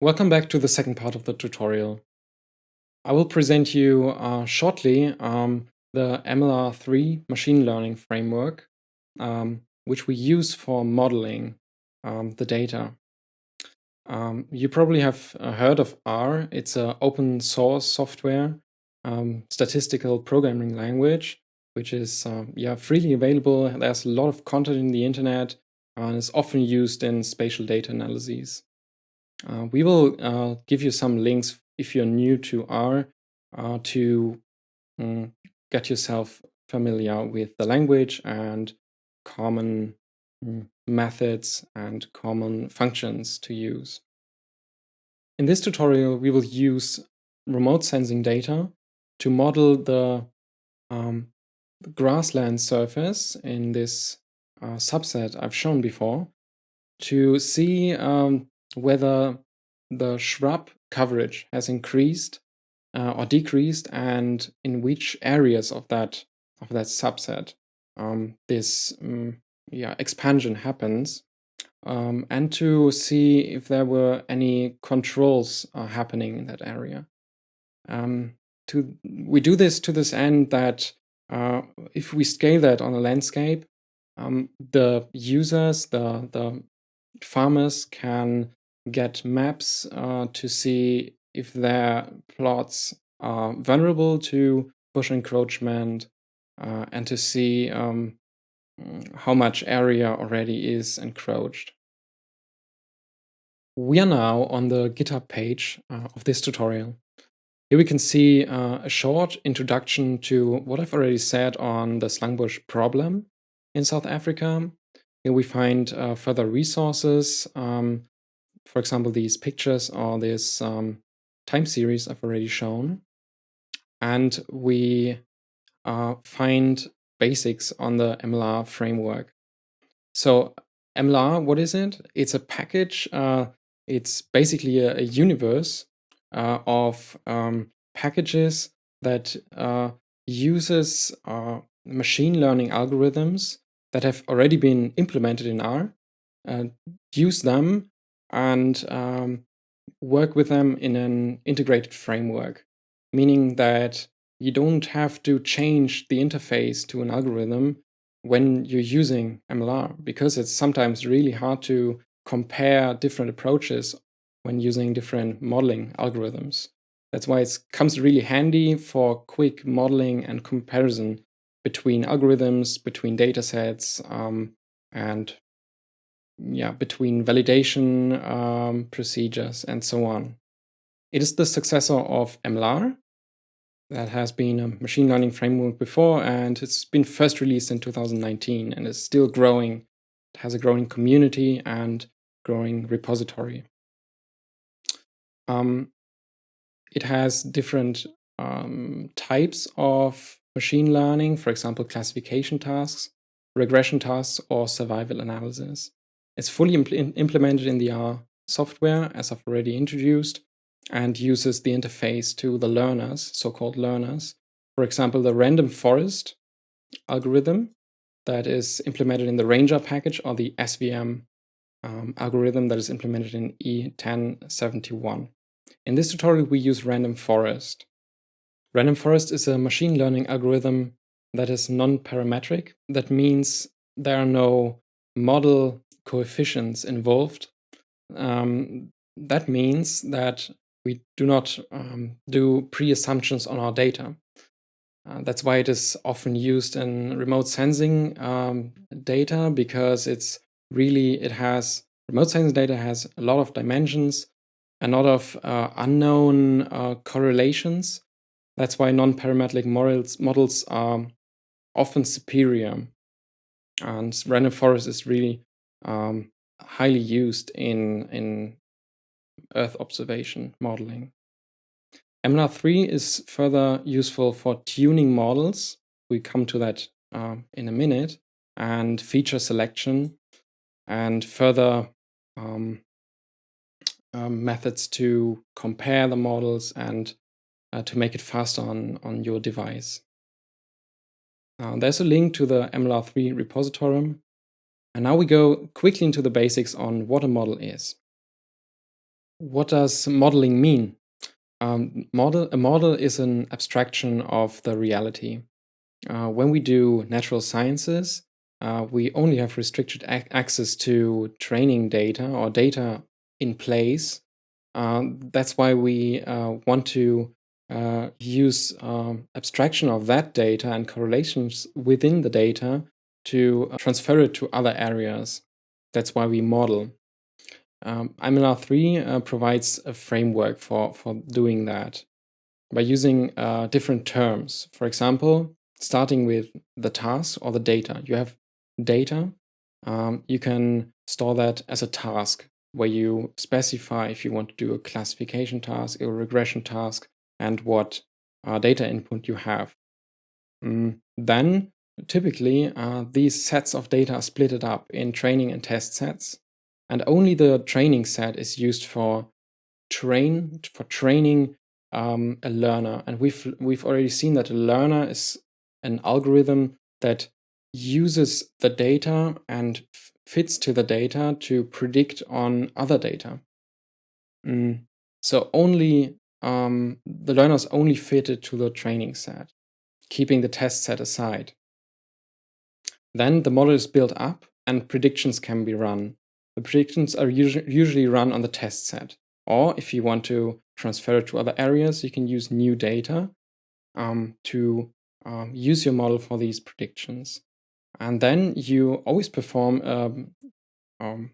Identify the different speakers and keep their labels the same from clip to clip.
Speaker 1: Welcome back to the second part of the tutorial. I will present you uh, shortly um, the MLR3 machine learning framework, um, which we use for modeling um, the data. Um, you probably have uh, heard of R. It's an open source software um, statistical programming language, which is uh, yeah freely available. There's a lot of content in the internet and is often used in spatial data analyses. Uh, we will uh, give you some links if you're new to R uh, to um, get yourself familiar with the language and common um, methods and common functions to use. In this tutorial, we will use remote sensing data to model the, um, the grassland surface in this uh, subset I've shown before to see um, whether the shrub coverage has increased uh, or decreased and in which areas of that of that subset um, this um, yeah expansion happens um, and to see if there were any controls uh, happening in that area. Um, to we do this to this end that uh, if we scale that on a landscape, um, the users, the the farmers can get maps uh, to see if their plots are vulnerable to bush encroachment uh, and to see um, how much area already is encroached. We are now on the GitHub page uh, of this tutorial. Here we can see uh, a short introduction to what I've already said on the slangbos problem in South Africa. Here we find uh, further resources um, for example, these pictures or this um, time series I've already shown. And we uh, find basics on the MLR framework. So MLR, what is it? It's a package. Uh, it's basically a, a universe of um, packages that uh, uses uh, machine learning algorithms that have already been implemented in R, uh, use them and um, work with them in an integrated framework, meaning that you don't have to change the interface to an algorithm when you're using MLR, because it's sometimes really hard to compare different approaches when using different modeling algorithms. That's why it comes really handy for quick modeling and comparison between algorithms, between datasets, um, and yeah, between validation um, procedures and so on. It is the successor of MLR that has been a machine learning framework before and it's been first released in 2019 and is still growing. It has a growing community and growing repository. Um, it has different um, types of machine learning, for example, classification tasks, regression tasks, or survival analysis. It's fully impl implemented in the R software, as I've already introduced, and uses the interface to the learners, so-called learners. For example, the random forest algorithm that is implemented in the Ranger package or the SVM um, algorithm that is implemented in E1071. In this tutorial, we use random forest. Random forest is a machine learning algorithm that is non-parametric. That means there are no model coefficients involved. Um, that means that we do not um, do pre-assumptions on our data. Uh, that's why it is often used in remote sensing um, data because it's really, it has, remote sensing data has a lot of dimensions, a lot of uh, unknown uh, correlations. That's why non-parametric models, models are often superior. And random forest is really um, highly used in, in Earth observation modeling. MLR3 is further useful for tuning models. We come to that uh, in a minute and feature selection and further um, um, methods to compare the models and uh, to make it faster on, on your device. Uh, there's a link to the MLR3 repository. And now we go quickly into the basics on what a model is. What does modeling mean? Um, model, a model is an abstraction of the reality. Uh, when we do natural sciences, uh, we only have restricted ac access to training data or data in place. Uh, that's why we uh, want to uh, use um, abstraction of that data and correlations within the data to uh, transfer it to other areas. That's why we model. Um, MLR3 uh, provides a framework for, for doing that by using uh, different terms. For example, starting with the task or the data. You have data. Um, you can store that as a task where you specify if you want to do a classification task, a regression task, and what uh, data input you have. Mm, then typically uh, these sets of data are splitted up in training and test sets and only the training set is used for train for training um, a learner and we've we've already seen that a learner is an algorithm that uses the data and fits to the data to predict on other data mm. so only um, the learners only fitted to the training set keeping the test set aside then the model is built up and predictions can be run. The predictions are usually run on the test set. Or if you want to transfer it to other areas, you can use new data um, to um, use your model for these predictions. And then you always perform um, um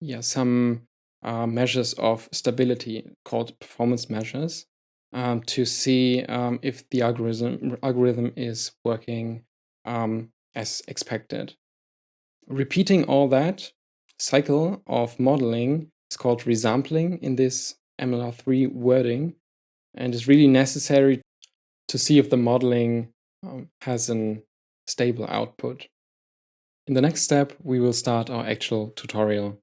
Speaker 1: yeah, some uh, measures of stability called performance measures um, to see um, if the algorithm, algorithm is working as expected. Repeating all that cycle of modeling is called resampling in this MLR3 wording and is really necessary to see if the modeling um, has a stable output. In the next step, we will start our actual tutorial.